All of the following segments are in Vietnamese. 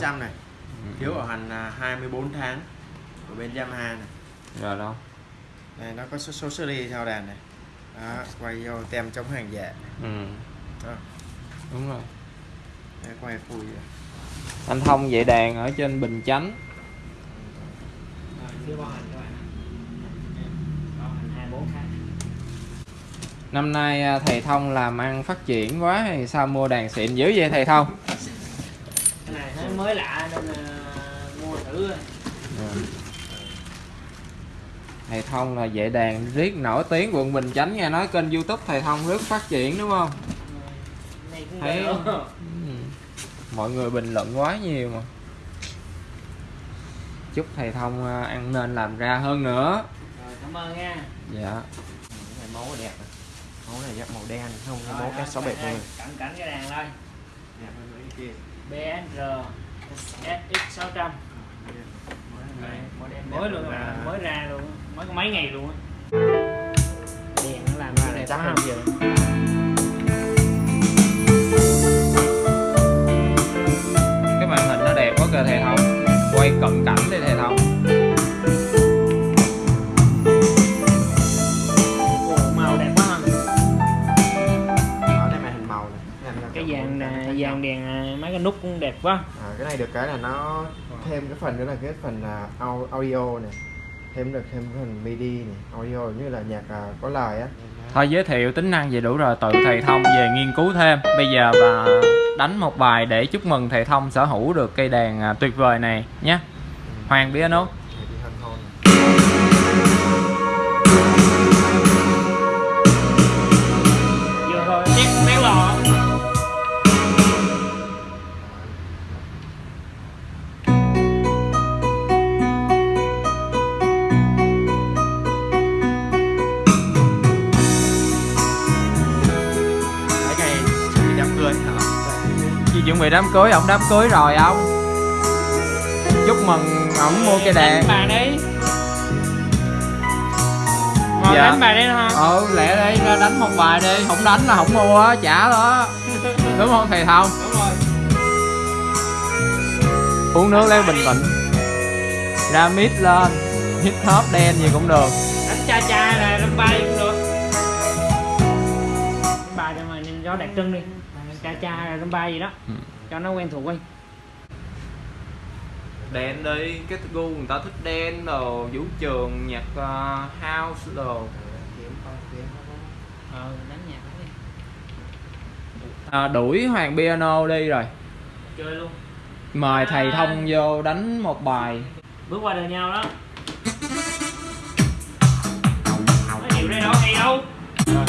trăm này. Phiếu bảo hành là 24 tháng của bên Yamaha này. Rồi đâu? Này nó có số, số series theo đàn này. Đó, quay vô tem chống hàng giả ừ. đó, đúng rồi. Đây, quay phui vậy. anh thông dạy đàn ở trên bình chánh. Chưa bao hành các bạn bao hành 24 tháng. Năm nay à, thầy thông làm ăn phát triển quá hay sao mua đàn xịn dữ vậy thầy thông mới lạ nên là mua thử thầy thông là vệ đàn riết nổi tiếng quận bình chánh nghe nói kênh youtube thầy thông rất phát triển đúng không? Ừ, Thấy... Ừ, mọi người bình luận quá nhiều mà. Chúc thầy thông ờ, ăn nên làm ra hơn nữa. Rồi cảm ơn nha. Dạ. Này mẫu đẹp này. này màu đen không? Mẫu cái sáu bảy rồi cẩn cẩn cái đàn thôi. Dạ, BNR SX600 mới luôn mà mới ra luôn mới có mấy ngày luôn đèn nó làm ra này trắng không giờ. Cái màn hình nó đẹp quá cơ thể không mấy cái nút cũng đẹp quá. À, cái này được cái là nó thêm cái phần nữa là cái phần à, au- audio này thêm được thêm cái phần MIDI này audio như là nhạc à, có lời á. Thôi giới thiệu tính năng vậy đủ rồi tự thầy thông về nghiên cứu thêm. Bây giờ bà đánh một bài để chúc mừng thầy thông sở hữu được cây đàn à, tuyệt vời này nhé. Hoàng piano chuẩn bị đám cưới ổng đám cưới rồi ông. Chúc mừng ổng mua cây đàn đánh bà đi. Thôi Dạ. đánh bà đi ha ừ lẹ đi ra đánh một bài đi. Không đánh là không mua á trả đó. Đúng không thầy thông? Đúng rồi. Uống nước lấy bình tĩnh. Ra mid lên. Hip hop đen gì cũng được. Đánh cha cha là đánh bay cũng được. Đánh bài cho mà nhìn cho đặc trưng đi cha cha đánh bay gì đó. Ừ. cho nó quen thuộc đi. Đen đi cái gu người ta thích đen đồ vũ trường nhạc uh, house đồ. Ờ đánh nhạc đi. À, đuổi hoàng piano đi rồi. Chơi luôn. Mời thầy thông vô đánh một bài. Bước qua đời nhau đó. Nói chịu đây đâu hay đâu rồi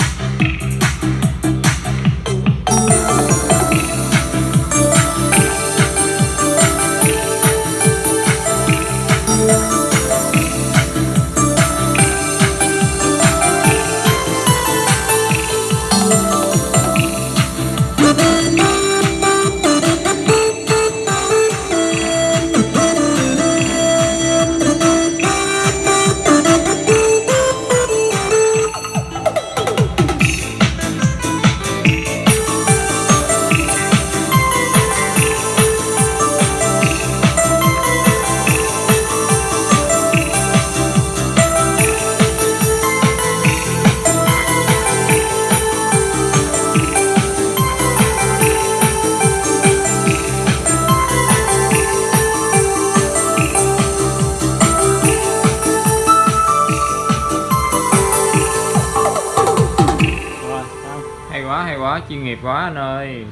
quá chuyên nghiệp quá anh ơi.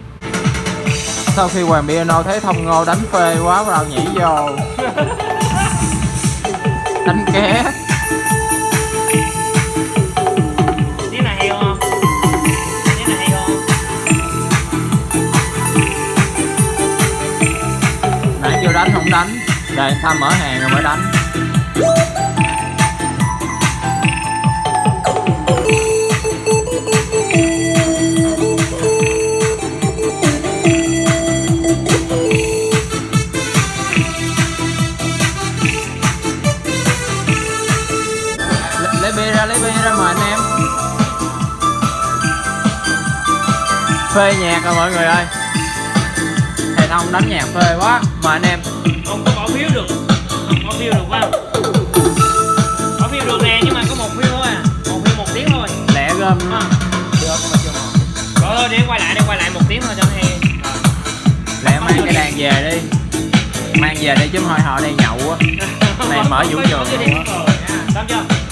Sau khi hoàng piano thấy thông ngô đánh phê quá bắt đầu nhảy vô. Đánh ké. Nãy chưa đánh không đánh. Đây tham mở hàng rồi mới đánh Lấy- bia ra lấy bia ra mời anh em. Phê nhạc rồi mọi người ơi. Thầy thông đánh nhạc phê quá mà anh em. Không có bỏ phiếu được. Không bỏ phiếu được không bỏ phiếu được nè nhưng mà có một phiếu thôi à. Một phiếu một tiếng thôi. Lẹ gom. À. được mà chưa rồi thôi để quay lại để quay lại một tiếng thôi cho hay. Lẹ mang cái đàn về đi. Mang về đi chứ thôi họ đây nhậu á. Này mở vũ trường luôn á. xong chưa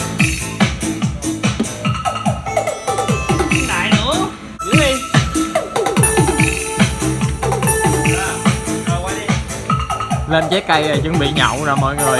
lên trái cây rồi chuẩn bị nhậu rồi mọi người.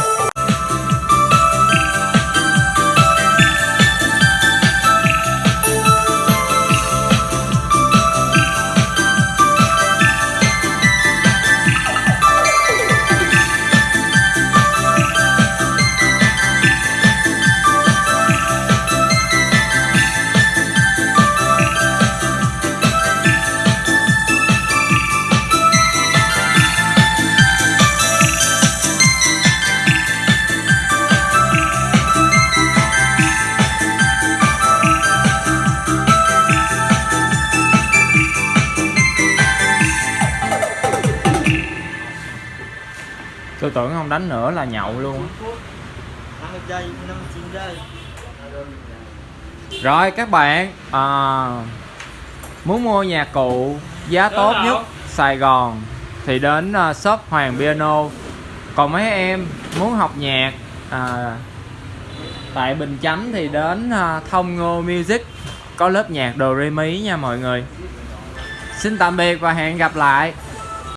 Tưởng không đánh nữa là nhậu luôn. Rồi các bạn à, muốn mua nhạc cụ giá tốt nhất Sài Gòn thì đến à, shop Hoàng Piano. Còn mấy em muốn học nhạc à, tại Bình Chánh thì đến à, Thông Ngô Music. Có lớp nhạc đồ re mi nha mọi người. Xin tạm biệt và hẹn gặp lại